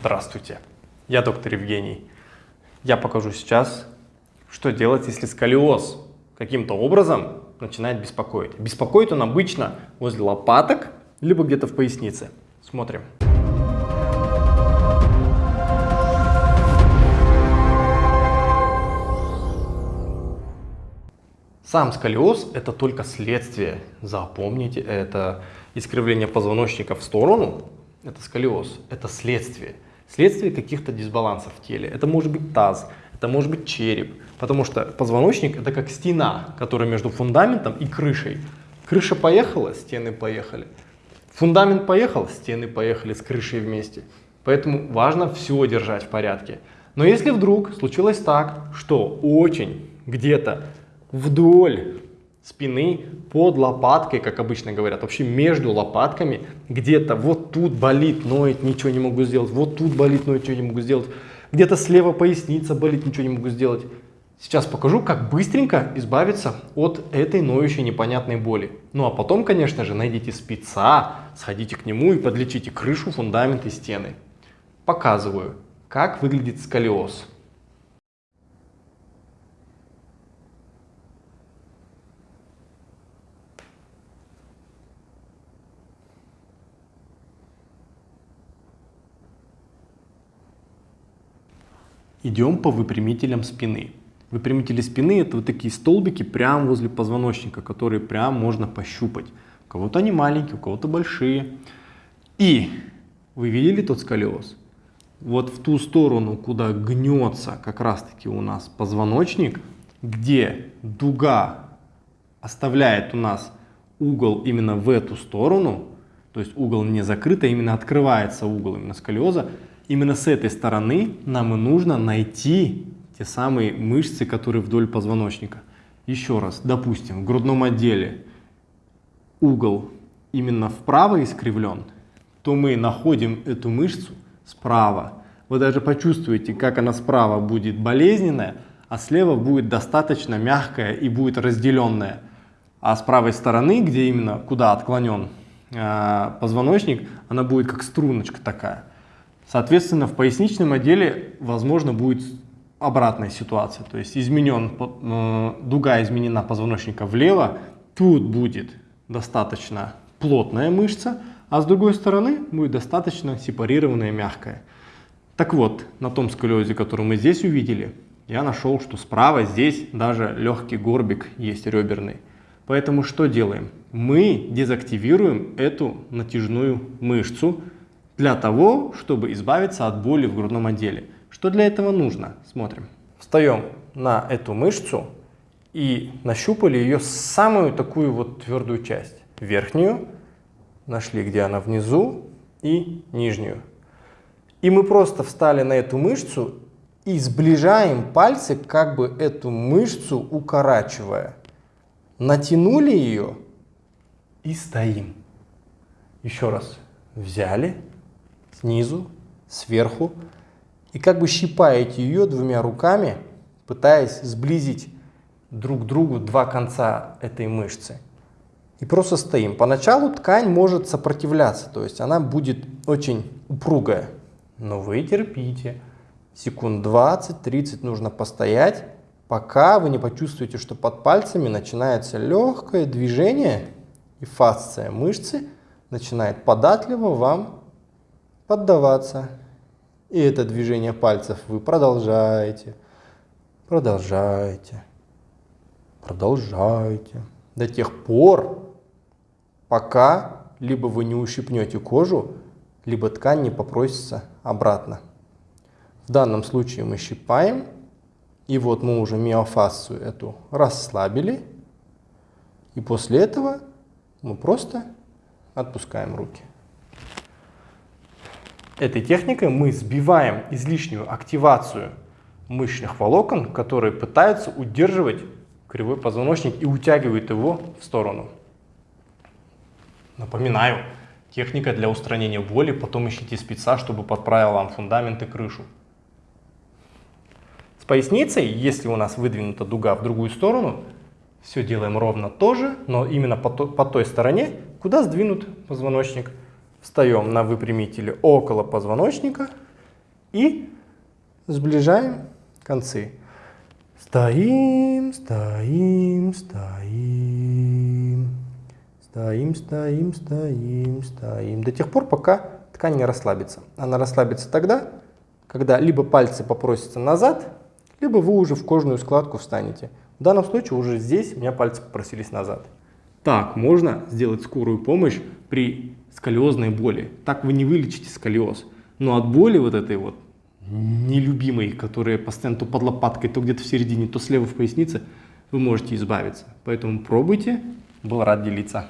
Здравствуйте, я доктор Евгений. Я покажу сейчас, что делать, если сколиоз каким-то образом начинает беспокоить. Беспокоит он обычно возле лопаток, либо где-то в пояснице. Смотрим. Сам сколиоз – это только следствие. Запомните, это искривление позвоночника в сторону, это сколиоз, это следствие. Следствие каких-то дисбалансов в теле. Это может быть таз, это может быть череп, потому что позвоночник это как стена, которая между фундаментом и крышей. Крыша поехала, стены поехали. Фундамент поехал, стены поехали с крышей вместе. Поэтому важно все держать в порядке. Но если вдруг случилось так, что очень где-то вдоль спины, под лопаткой, как обычно говорят, вообще между лопатками, где-то вот тут болит, ноет, ничего не могу сделать, вот тут болит, ноет, ничего не могу сделать, где-то слева поясница болит, ничего не могу сделать. Сейчас покажу, как быстренько избавиться от этой ноющей непонятной боли. Ну а потом, конечно же, найдите спеца, сходите к нему и подлечите крышу, фундамент и стены. Показываю, как выглядит сколиоз. Идем по выпрямителям спины. Выпрямители спины это вот такие столбики прямо возле позвоночника, которые прям можно пощупать. У кого-то они маленькие, у кого-то большие. И вы видели тот сколиоз? Вот в ту сторону, куда гнется как раз таки у нас позвоночник, где дуга оставляет у нас угол именно в эту сторону, то есть угол не закрыт, а именно открывается угол именно сколиоза, Именно с этой стороны нам и нужно найти те самые мышцы, которые вдоль позвоночника. Еще раз, допустим, в грудном отделе угол именно вправо искривлен, то мы находим эту мышцу справа. Вы даже почувствуете, как она справа будет болезненная, а слева будет достаточно мягкая и будет разделенная. А с правой стороны, где именно куда отклонен э, позвоночник, она будет как струночка такая. Соответственно, в поясничном отделе, возможно, будет обратная ситуация. То есть изменен, э, дуга изменена позвоночника влево, тут будет достаточно плотная мышца, а с другой стороны будет достаточно сепарированная мягкая. Так вот, на том сколиозе, который мы здесь увидели, я нашел, что справа здесь даже легкий горбик есть реберный. Поэтому что делаем? Мы дезактивируем эту натяжную мышцу, для того, чтобы избавиться от боли в грудном отделе. Что для этого нужно? Смотрим. Встаем на эту мышцу и нащупали ее самую такую вот твердую часть. Верхнюю, нашли, где она внизу, и нижнюю. И мы просто встали на эту мышцу и сближаем пальцы, как бы эту мышцу укорачивая. Натянули ее и стоим. Еще раз. Взяли, снизу, сверху, и как бы щипаете ее двумя руками, пытаясь сблизить друг к другу два конца этой мышцы. И просто стоим. Поначалу ткань может сопротивляться, то есть она будет очень упругая. Но вы терпите. Секунд 20-30 нужно постоять, пока вы не почувствуете, что под пальцами начинается легкое движение, и фасция мышцы начинает податливо вам поддаваться. И это движение пальцев вы продолжаете, продолжаете, продолжаете. До тех пор, пока либо вы не ущипнете кожу, либо ткань не попросится обратно. В данном случае мы щипаем, и вот мы уже миофасцию эту расслабили, и после этого мы просто отпускаем руки. Этой техникой мы сбиваем излишнюю активацию мышечных волокон, которые пытаются удерживать кривой позвоночник и утягивают его в сторону. Напоминаю, техника для устранения боли, потом ищите спеца, чтобы подправил вам фундамент и крышу. С поясницей, если у нас выдвинута дуга в другую сторону, все делаем ровно тоже, но именно по, то, по той стороне, куда сдвинут позвоночник. Встаем на выпрямителе около позвоночника И сближаем концы. Стоим, стоим, стоим. Стоим, стоим, стоим, стоим. До тех пор, пока ткань не расслабится. Она расслабится тогда, когда либо пальцы попросятся назад, либо вы уже в кожную складку встанете. В данном случае уже здесь у меня пальцы попросились назад. Так можно сделать скорую помощь при сколиозной боли. Так вы не вылечите сколиоз. Но от боли вот этой вот нелюбимой, которая постоянно то под лопаткой, то где-то в середине, то слева в пояснице, вы можете избавиться. Поэтому пробуйте. Был рад делиться.